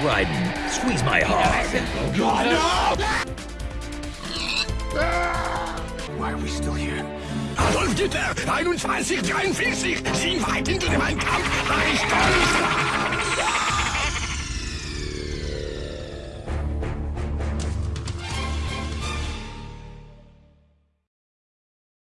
Raiden. Squeeze my heart. Oh, God, no! Why are we still here? Adolf Hitler, 2143, sieh weit hinter dem Kampf, Reich Deutschland!